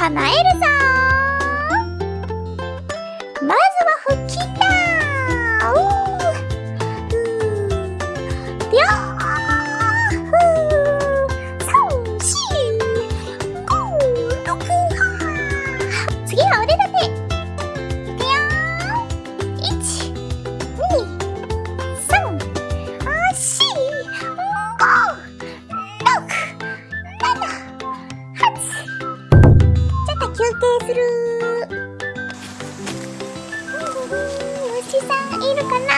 叶えるさ虫さんいるかな？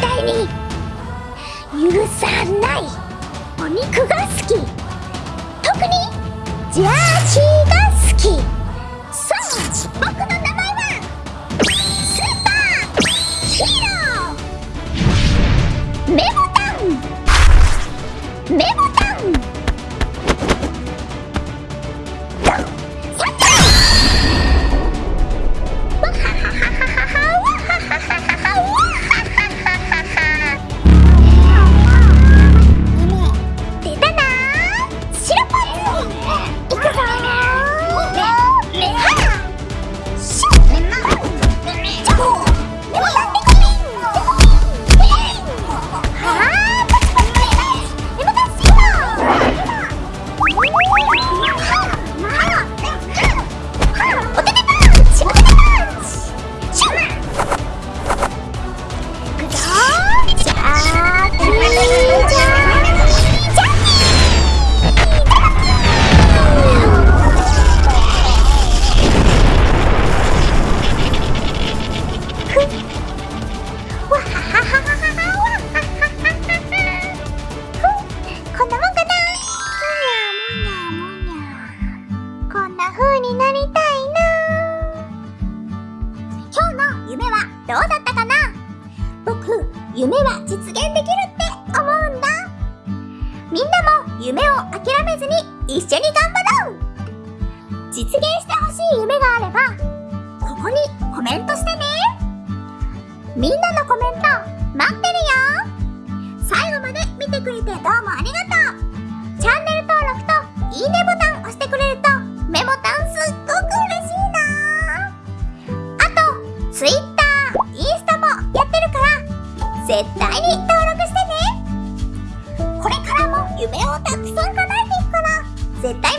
対に許さないお肉が好き。特にジャーシー。どうだったかな？僕、夢は実現できるって思うんだ。みんなも夢を諦めずに一緒に頑張ろう。実現してほしい夢があれば、ここにコメントしてね。みんなのコメント待ってるよ。最後まで見てくれてどうもありがとう。チャンネル登録といいねボタン絶対に登録してね。これからも夢をたくさん叶えていくから絶対